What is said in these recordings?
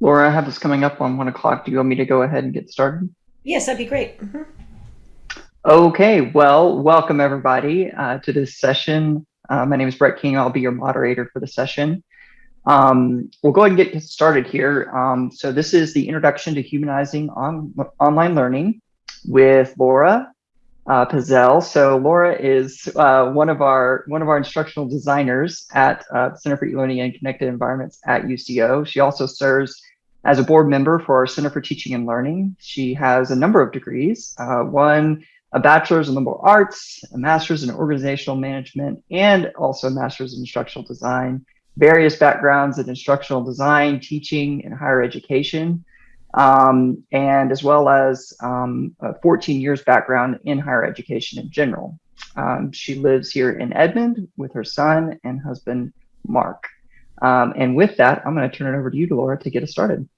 Laura, I have this coming up on one o'clock. Do you want me to go ahead and get started? Yes, that'd be great. Mm -hmm. Okay, well, welcome everybody uh, to this session. Uh, my name is Brett King. I'll be your moderator for the session. Um, we'll go ahead and get started here. Um, so this is the introduction to humanizing on, online learning with Laura uh. So Laura is uh, one of our one of our instructional designers at uh, Center for E-Learning and Connected Environments at UCO. She also serves as a board member for our Center for Teaching and Learning. She has a number of degrees, uh, one a bachelor's in liberal arts, a master's in organizational management, and also a master's in instructional design, various backgrounds in instructional design, teaching, and higher education um, and as well as um, 14 years background in higher education in general. Um, she lives here in Edmond with her son and husband, Mark. Um, and with that, I'm going to turn it over to you, Laura, to get us started.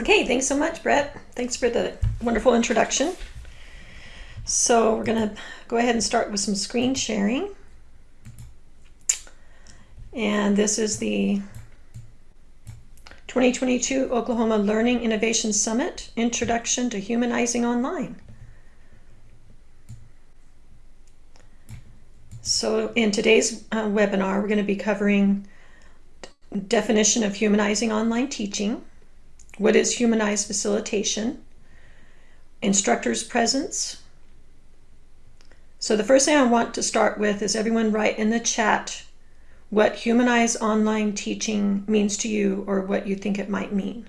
Okay, thanks so much, Brett. Thanks for the wonderful introduction. So we're going to go ahead and start with some screen sharing. And this is the 2022 Oklahoma Learning Innovation Summit, Introduction to Humanizing Online. So in today's uh, webinar, we're going to be covering definition of humanizing online teaching, what is humanized facilitation, instructor's presence. So the first thing I want to start with is everyone write in the chat what humanized online teaching means to you or what you think it might mean.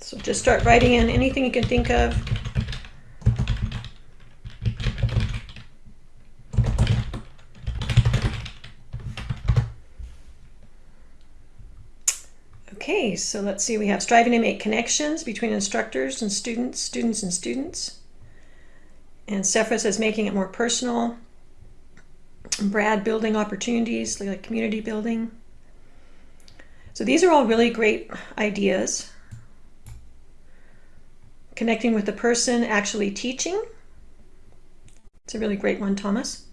So just start writing in anything you can think of Okay, so let's see, we have striving to make connections between instructors and students, students and students. And Sephra says making it more personal. Brad building opportunities, like community building. So these are all really great ideas. Connecting with the person actually teaching. It's a really great one, Thomas.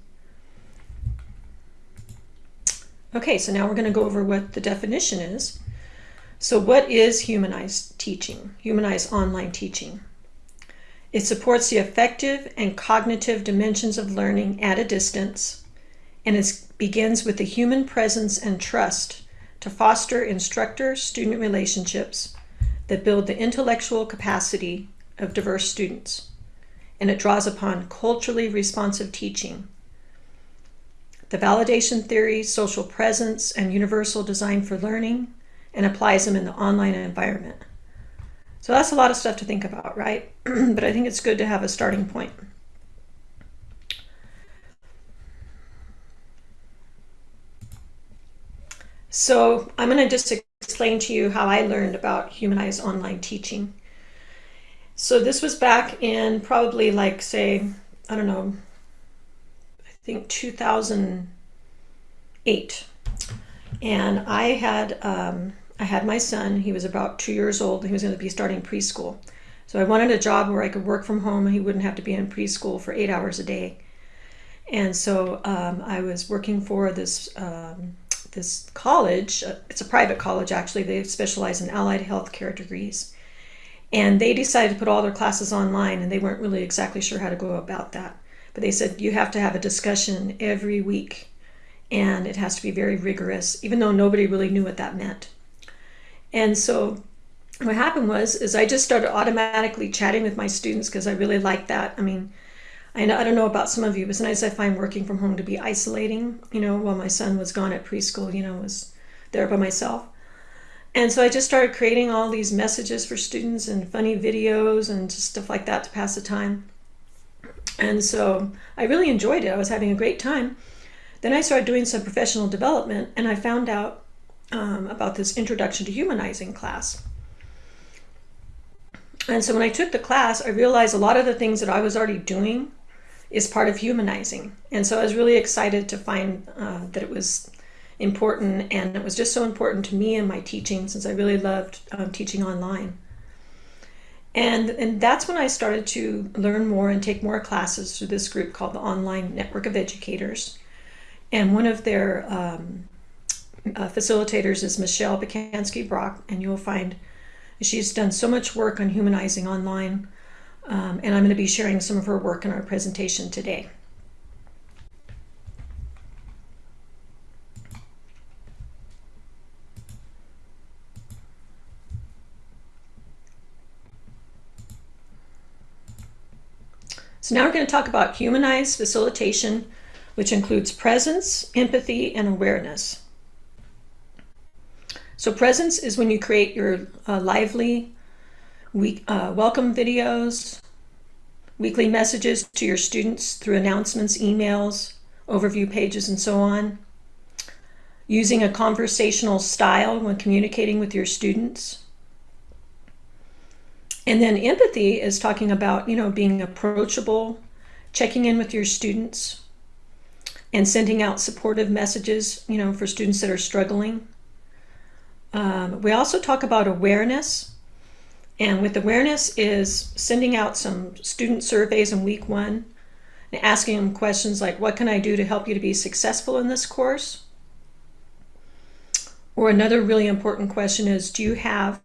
Okay, so now we're going to go over what the definition is. So what is humanized teaching, humanized online teaching? It supports the affective and cognitive dimensions of learning at a distance, and it begins with the human presence and trust to foster instructor-student relationships that build the intellectual capacity of diverse students. And it draws upon culturally responsive teaching. The validation theory, social presence, and universal design for learning and applies them in the online environment. So that's a lot of stuff to think about, right? but I think it's good to have a starting point. So I'm going to just explain to you how I learned about humanized online teaching. So this was back in probably like, say, I don't know, I think 2008. And I had um, I had my son. He was about two years old. He was going to be starting preschool. So I wanted a job where I could work from home and he wouldn't have to be in preschool for eight hours a day. And so um, I was working for this um, this college. Uh, it's a private college, actually. They specialize in allied health care degrees. And they decided to put all their classes online and they weren't really exactly sure how to go about that. But they said you have to have a discussion every week and it has to be very rigorous, even though nobody really knew what that meant. And so what happened was, is I just started automatically chatting with my students because I really like that. I mean, I, I don't know about some of you, but sometimes I find working from home to be isolating, you know, while my son was gone at preschool, you know, was there by myself. And so I just started creating all these messages for students and funny videos and stuff like that to pass the time. And so I really enjoyed it. I was having a great time. Then I started doing some professional development and I found out um, about this Introduction to Humanizing class. And so when I took the class, I realized a lot of the things that I was already doing is part of humanizing. And so I was really excited to find uh, that it was important, and it was just so important to me and my teaching since I really loved um, teaching online. And, and that's when I started to learn more and take more classes through this group called the Online Network of Educators. And one of their um, uh, facilitators is Michelle Pacansky Brock, and you'll find she's done so much work on humanizing online. Um, and I'm going to be sharing some of her work in our presentation today. So now we're going to talk about humanized facilitation, which includes presence, empathy, and awareness. So presence is when you create your uh, lively week, uh, welcome videos, weekly messages to your students through announcements, emails, overview pages, and so on. Using a conversational style when communicating with your students. And then empathy is talking about, you know, being approachable, checking in with your students, and sending out supportive messages, you know, for students that are struggling. Um, we also talk about awareness. And with awareness is sending out some student surveys in week one and asking them questions like, what can I do to help you to be successful in this course? Or another really important question is, do you have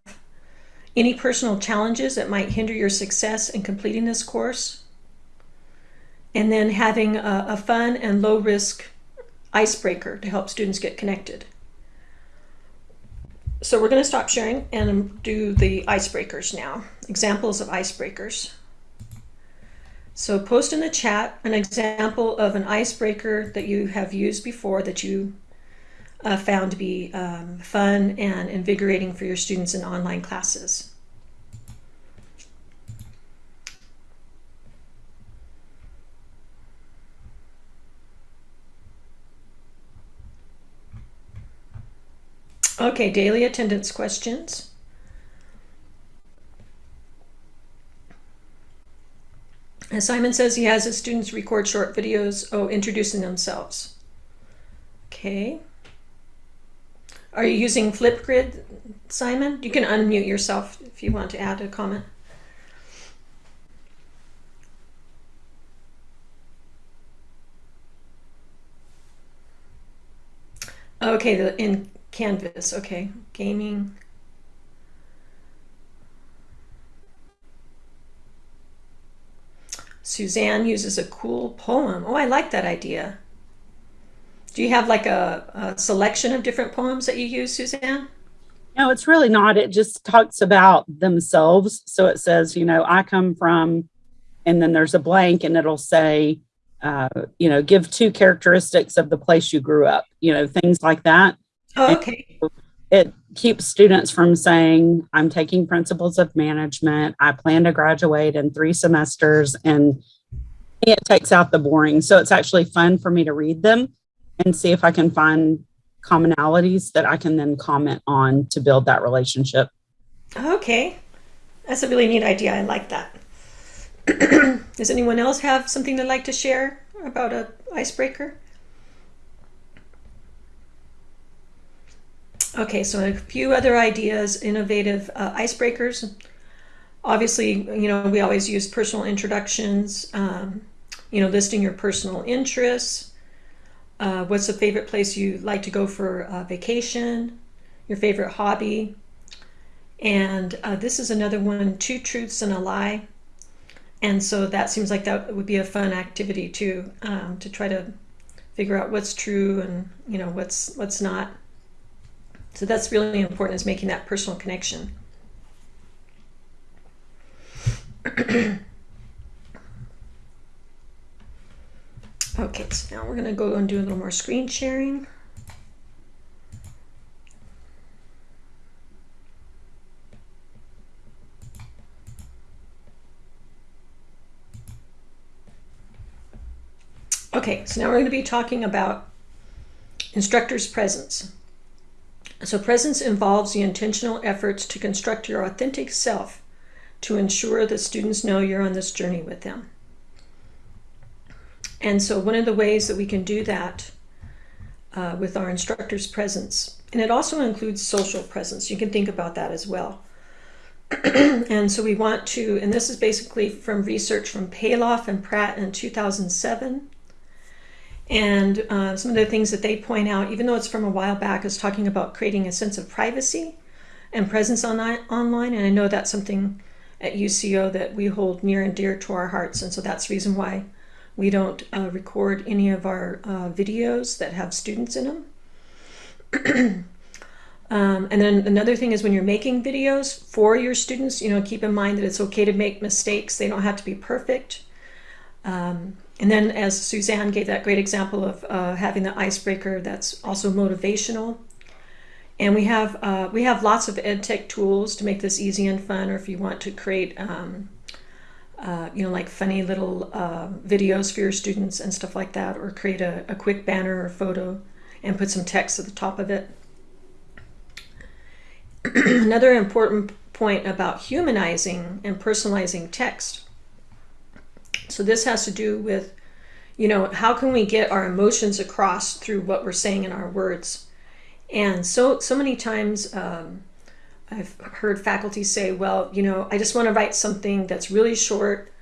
any personal challenges that might hinder your success in completing this course. And then having a, a fun and low risk icebreaker to help students get connected. So we're going to stop sharing and do the icebreakers now. Examples of icebreakers. So post in the chat an example of an icebreaker that you have used before that you uh, found to be um, fun and invigorating for your students in online classes. Okay, daily attendance questions. As Simon says he has his students record short videos, oh, introducing themselves. Okay. Are you using Flipgrid, Simon? You can unmute yourself if you want to add a comment. Okay, the, in Canvas, okay, gaming. Suzanne uses a cool poem. Oh, I like that idea. Do you have like a, a selection of different poems that you use, Suzanne? No, it's really not. It just talks about themselves. So it says, you know, I come from, and then there's a blank, and it'll say, uh, you know, give two characteristics of the place you grew up, you know, things like that. Okay. And it keeps students from saying, I'm taking principles of management. I plan to graduate in three semesters, and it takes out the boring. So it's actually fun for me to read them and see if I can find commonalities that I can then comment on to build that relationship. Okay. That's a really neat idea. I like that. Does anyone else have something they'd like to share about a icebreaker? Okay, so a few other ideas, innovative uh, icebreakers. Obviously, you know, we always use personal introductions, um, you know, listing your personal interests, uh, what's the favorite place you like to go for a vacation? Your favorite hobby? And uh, this is another one, two truths and a lie. And so that seems like that would be a fun activity too, um, to try to figure out what's true and you know what's what's not. So that's really important is making that personal connection. Okay, so now we're going to go and do a little more screen sharing. Okay, so now we're going to be talking about instructor's presence. So presence involves the intentional efforts to construct your authentic self to ensure that students know you're on this journey with them. And so one of the ways that we can do that uh, with our instructor's presence. And it also includes social presence. You can think about that as well. and so we want to, and this is basically from research from Palloff and Pratt in 2007. And uh, some of the things that they point out, even though it's from a while back, is talking about creating a sense of privacy and presence on, online. And I know that's something at UCO that we hold near and dear to our hearts. And so that's the reason why we don't uh, record any of our uh, videos that have students in them. um, and then another thing is when you're making videos for your students, you know, keep in mind that it's okay to make mistakes. They don't have to be perfect. Um, and then as Suzanne gave that great example of uh, having the icebreaker, that's also motivational. And we have uh, we have lots of ed tech tools to make this easy and fun, or if you want to create um, uh, you know, like funny little uh, videos for your students and stuff like that, or create a, a quick banner or photo and put some text at the top of it. Another important point about humanizing and personalizing text. So this has to do with, you know, how can we get our emotions across through what we're saying in our words? And so, so many times, um, I've heard faculty say, well, you know, I just want to write something that's really short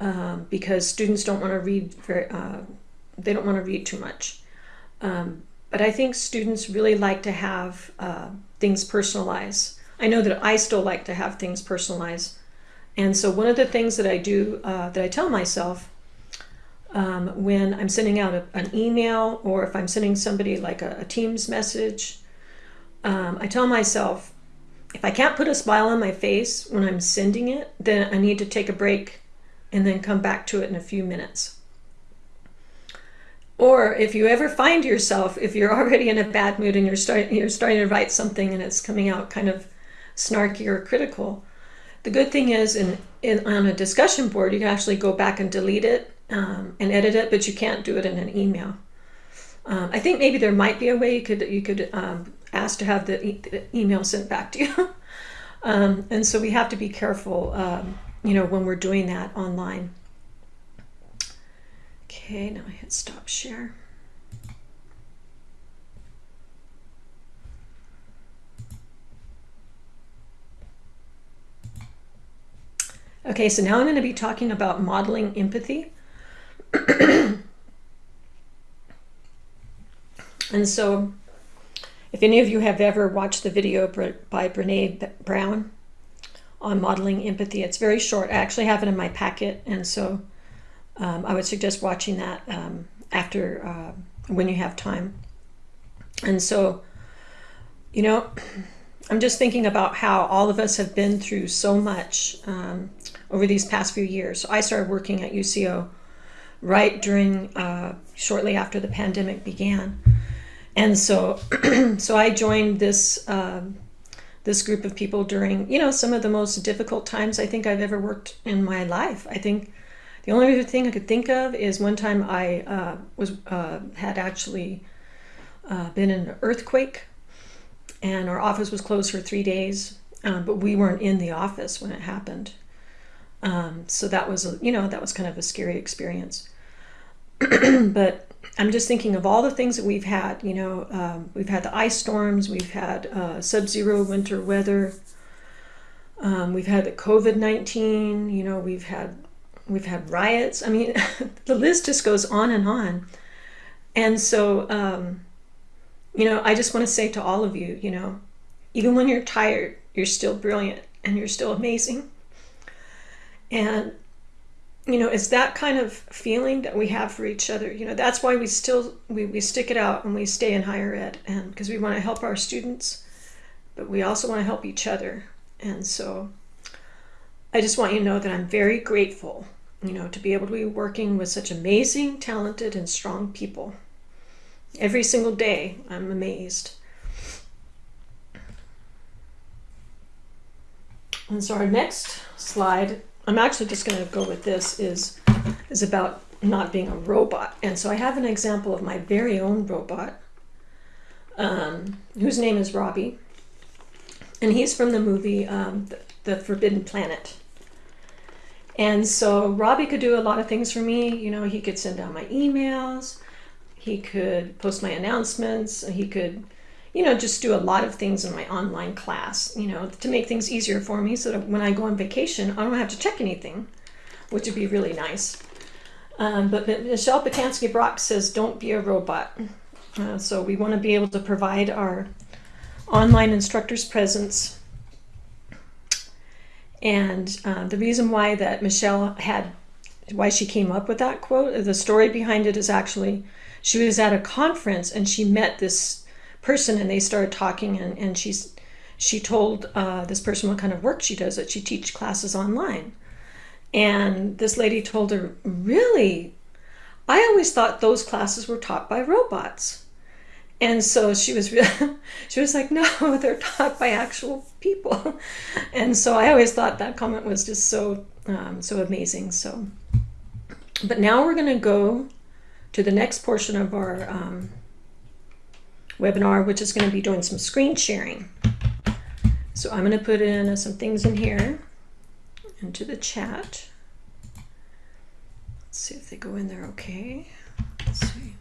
um, because students don't want to read very, uh, they don't want to read too much. Um, but I think students really like to have uh, things personalized. I know that I still like to have things personalized. And so one of the things that I do, uh, that I tell myself um, when I'm sending out a, an email or if I'm sending somebody like a, a Teams message, um, I tell myself, if I can't put a smile on my face when I'm sending it, then I need to take a break and then come back to it in a few minutes. Or if you ever find yourself, if you're already in a bad mood and you're starting, you're starting to write something and it's coming out kind of snarky or critical, the good thing is in, in on a discussion board, you can actually go back and delete it um, and edit it, but you can't do it in an email. Um, I think maybe there might be a way you could you could um, ask to have the, e the, email sent back to you, um, and so we have to be careful, um, you know, when we're doing that online. Okay, now I hit stop share. Okay, so now I'm going to be talking about modeling empathy. And so, if any of you have ever watched the video by Brene Brown on modeling empathy, it's very short. I actually have it in my packet, and so um, I would suggest watching that um, after uh, when you have time. And so, you know, I'm just thinking about how all of us have been through so much um, over these past few years. So I started working at UCO right during, uh, shortly after the pandemic began and so so I joined this um, this group of people during you know some of the most difficult times I think I've ever worked in my life. I think the only other thing I could think of is one time I uh, was uh, had actually uh, been in an earthquake, and our office was closed for three days, um, but we weren't in the office when it happened. Um, so that was you know that was kind of a scary experience. but I'm just thinking of all the things that we've had. You know, um, we've had the ice storms, we've had uh, sub-zero winter weather, um, we've had the COVID nineteen. You know, we've had we've had riots. I mean, the list just goes on and on. And so, um, you know, I just want to say to all of you, you know, even when you're tired, you're still brilliant and you're still amazing. And you know, it's that kind of feeling that we have for each other. You know, that's why we still we, we stick it out and we stay in higher ed and because we want to help our students, but we also want to help each other. And so I just want you to know that I'm very grateful, you know, to be able to be working with such amazing, talented, and strong people. Every single day, I'm amazed. And so our next slide I'm actually just going to go with this is is about not being a robot. And so I have an example of my very own robot, um, whose name is Robby. And he's from the movie um, the, the Forbidden Planet. And so Robby could do a lot of things for me. You know, he could send out my emails. He could post my announcements. He could, you know, just do a lot of things in my online class, you know, to make things easier for me so that when I go on vacation, I don't have to check anything, which would be really nice. Um, but Michelle Pacansky Brock says, don't be a robot. Uh, so we want to be able to provide our online instructors presence. And uh, the reason why that Michelle had, why she came up with that quote, the story behind it is actually, she was at a conference and she met this person and they started talking and, and she's, she told uh, this person what kind of work she does, that she teach classes online. And this lady told her, really? I always thought those classes were taught by robots. And so she was, she was like, no, they're taught by actual people. And so I always thought that comment was just so, um, so amazing. So, but now we're going to go to the next portion of our um, webinar, which is going to be doing some screen sharing. So I'm going to put in uh, some things in here into the chat. Let's see if they go in there okay. Let's see.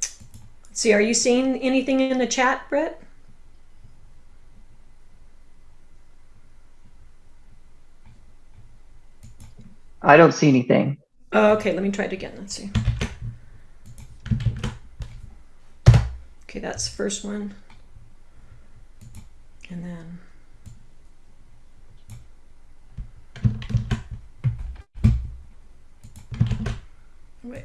Let's see, are you seeing anything in the chat, Brett? I don't see anything. Oh, okay, let me try it again. Let's see. Okay, that's the first one. And then wait.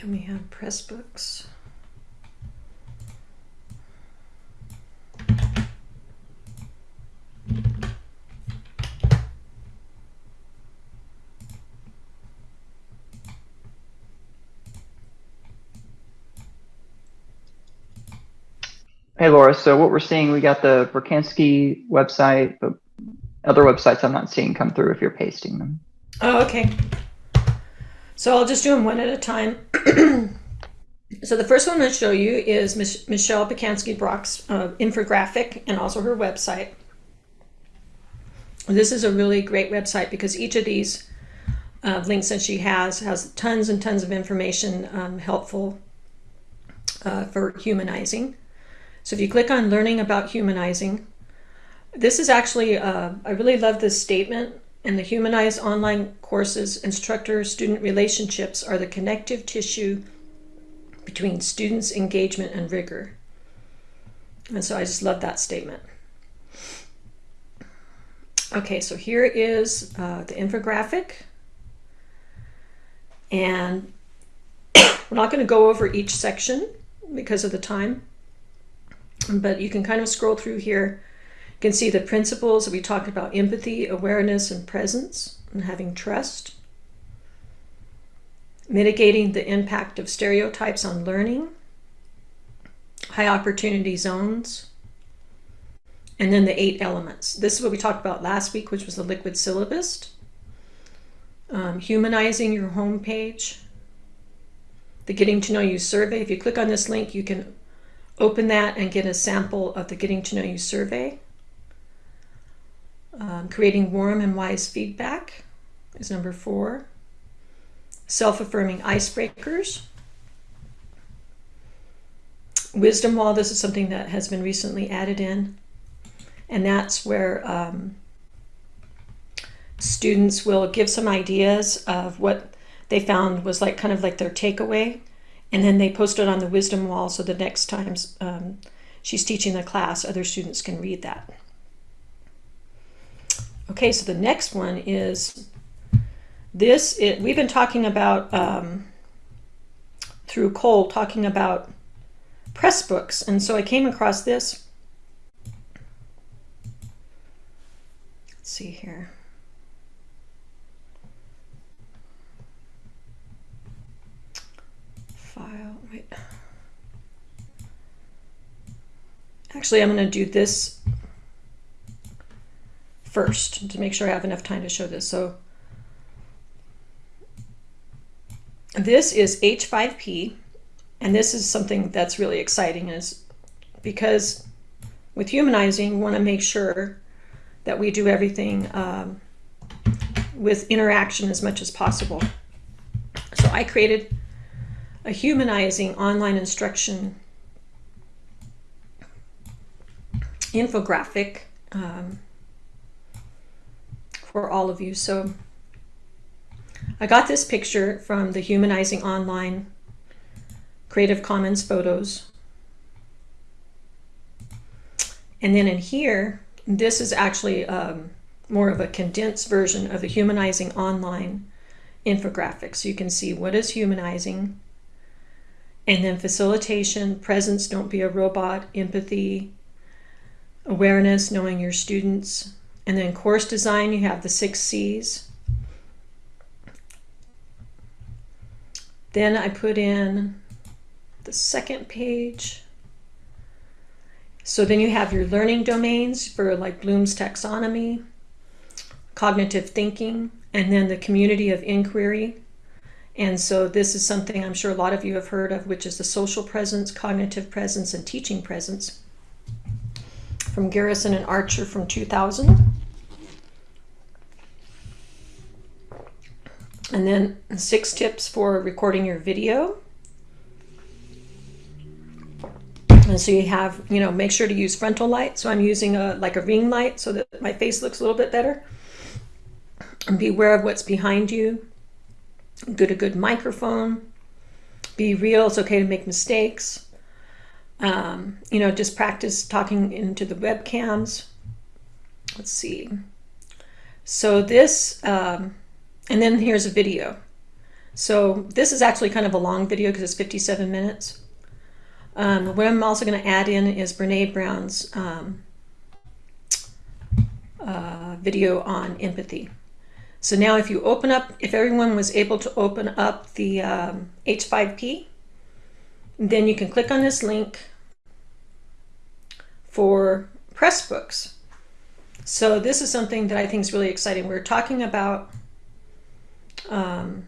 Then we have Pressbooks. Hey, Laura. So what we're seeing, we got the Pacansky website, but other websites I'm not seeing come through if you're pasting them. Oh, okay. So I'll just do them one at a time. so the first one I'm going to show you is Mich Michelle Pacansky Brock's uh, infographic and also her website. This is a really great website because each of these uh, links that she has has tons and tons of information um, helpful uh, for humanizing. So if you click on learning about humanizing, this is actually, uh, I really love this statement. And the humanized online courses, instructor-student relationships are the connective tissue between students' engagement and rigor. And so I just love that statement. Okay, so here is uh, the infographic. And we're not going to go over each section because of the time but you can kind of scroll through here. You can see the principles we talked about empathy, awareness, and presence, and having trust. Mitigating the impact of stereotypes on learning. High opportunity zones. And then the eight elements. This is what we talked about last week, which was the liquid syllabus. Um, humanizing your homepage. The Getting to Know You survey. If you click on this link, you can open that and get a sample of the Getting to Know You survey. Um, creating warm and wise feedback is number four. Self-affirming icebreakers. Wisdom wall, this is something that has been recently added in. And that's where um, students will give some ideas of what they found was like kind of like their takeaway and then they post it on the wisdom wall so the next time um, she's teaching the class, other students can read that. Okay, so the next one is this. It, we've been talking about, um, through Cole, talking about Pressbooks. And so I came across this. Let's see here. file. Wait. Actually, I'm going to do this first to make sure I have enough time to show this. So this is H5P, and this is something that's really exciting is because with humanizing, we want to make sure that we do everything um, with interaction as much as possible. So I created a humanizing online instruction infographic um, for all of you. So I got this picture from the Humanizing Online Creative Commons photos. And then in here, this is actually um, more of a condensed version of the Humanizing Online infographic. So you can see what is humanizing, and then facilitation, presence, don't be a robot, empathy, awareness, knowing your students, and then course design, you have the six C's. Then I put in the second page. So then you have your learning domains for like Bloom's taxonomy, cognitive thinking, and then the community of inquiry. And so this is something I'm sure a lot of you have heard of, which is the social presence, cognitive presence, and teaching presence from Garrison and Archer from 2000. And then six tips for recording your video. And so you have, you know, make sure to use frontal light. So I'm using a like a ring light so that my face looks a little bit better. And be aware of what's behind you. Get a good microphone. Be real. It's okay to make mistakes. Um, you know, just practice talking into the webcams. Let's see. So this, um, and then here's a video. So this is actually kind of a long video because it's 57 minutes. Um, what I'm also going to add in is Brene Brown's um, uh, video on empathy. So now if you open up, if everyone was able to open up the um, H5P, then you can click on this link for Pressbooks. So this is something that I think is really exciting. We're talking about um,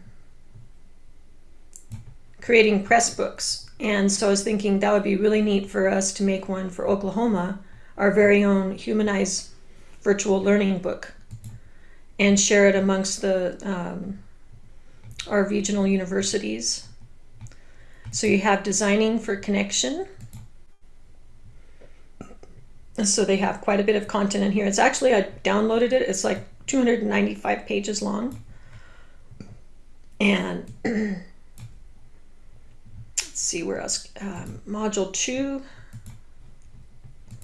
creating Pressbooks. And so I was thinking that would be really neat for us to make one for Oklahoma, our very own humanized virtual learning book, and share it amongst the um, our regional universities. So you have designing for connection, so they have quite a bit of content in here. It's actually, I downloaded it. It's like 295 pages long. And let's see where else. Um, module two.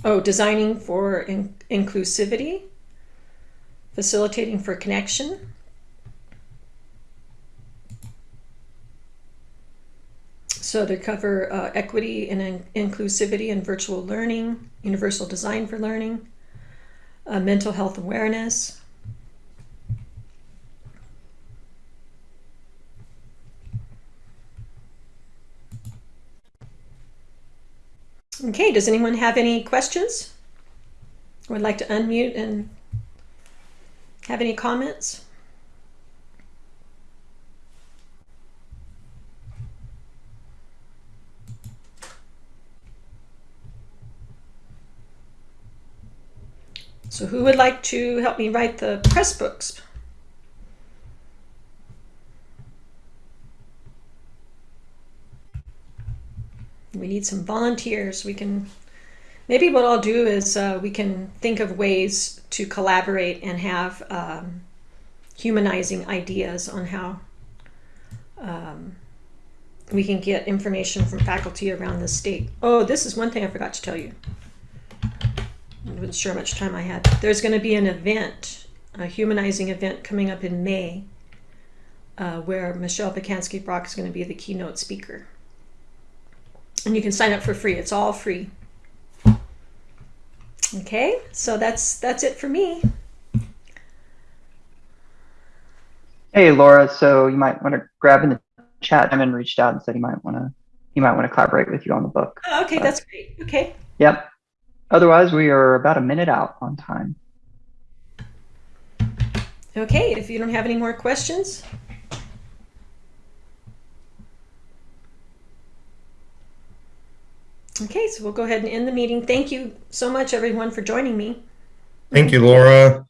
Oh, designing for in inclusivity, facilitating for connection. So they cover uh, equity and in inclusivity in virtual learning, universal design for learning, uh, mental health awareness, Okay, does anyone have any questions? Would like to unmute and have any comments? So who would like to help me write the Pressbooks? We need some volunteers. We can, maybe what I'll do is uh, we can think of ways to collaborate and have um, humanizing ideas on how um, we can get information from faculty around the state. Oh, this is one thing I forgot to tell you. I wasn't sure how much time I had. There's going to be an event, a humanizing event coming up in May, uh, where Michelle Pacansky Brock is going to be the keynote speaker. And you can sign up for free. It's all free. Okay, so that's that's it for me. Hey, Laura. So you might want to grab in the chat, Simon reached out and said he might want to he might want to collaborate with you on the book. Oh, okay, that's great. Okay. Yep. Otherwise, we are about a minute out on time. Okay, if you don't have any more questions. Okay, so we'll go ahead and end the meeting. Thank you so much, everyone, for joining me. Thank you, Laura.